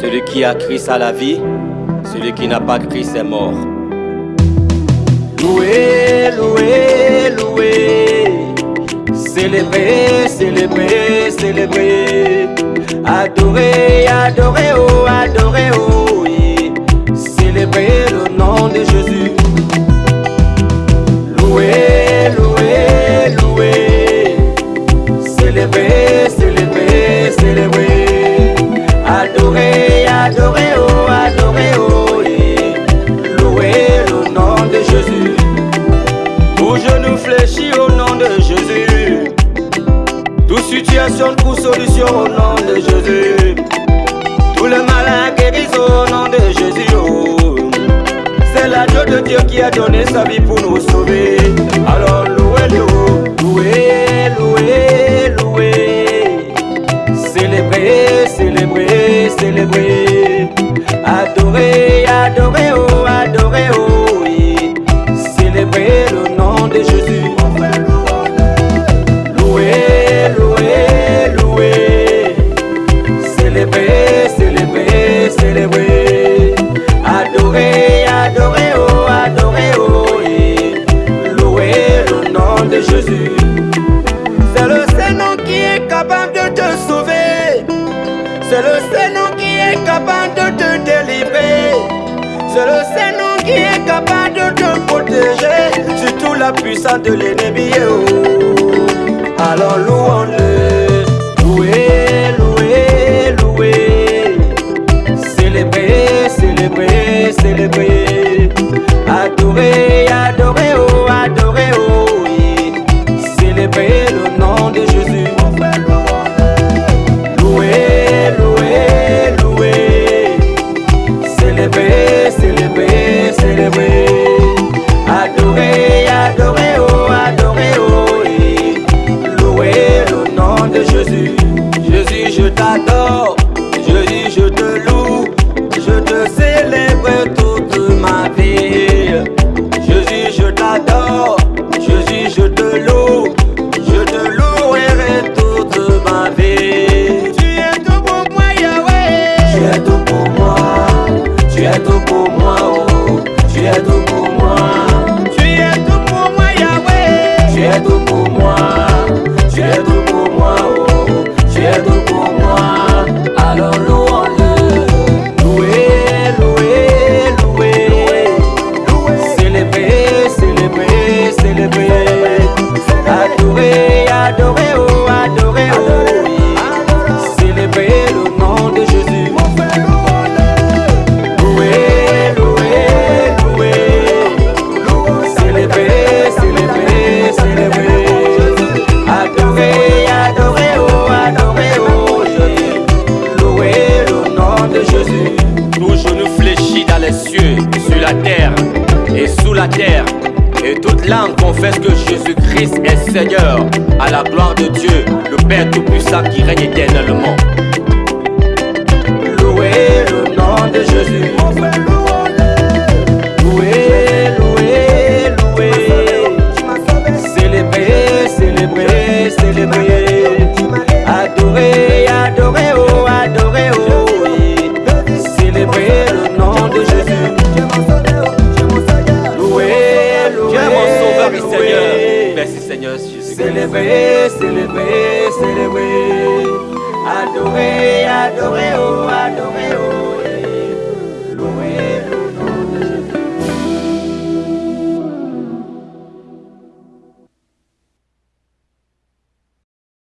Celui qui a Christ a la vie, celui qui n'a pas Christ est mort. Loué, loué, loué. Célébrer, célébrer, célébrer. Adorer, adorer, oh, adorer, situation trouve solution au nom de Jésus. Tout le malin guérit au nom de Jésus. C'est l'agneau de Dieu qui a donné sa vie pour nous sauver. Alors louez-le, louez, louez, louez. Célébrez, célébrez, célébrez. C'est le Saint-Nom qui est capable de te délivrer. C'est le Saint-Nom qui est capable de te protéger. Surtout la puissance de l'ennemi. Oh. Tu Tout genou fléchit dans les cieux, sur la terre et sous la terre. Et toute langue confesse que Jésus-Christ est Seigneur, à la gloire de Dieu, le Père Tout-Puissant qui règne éternellement. Célébrez, célébrez, célébrez. Adorez, adorez, oh, adorez.